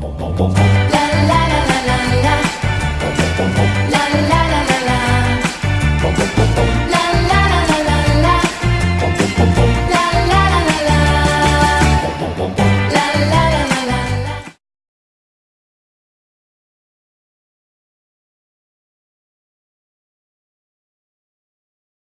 嘣嘣嘣嘣。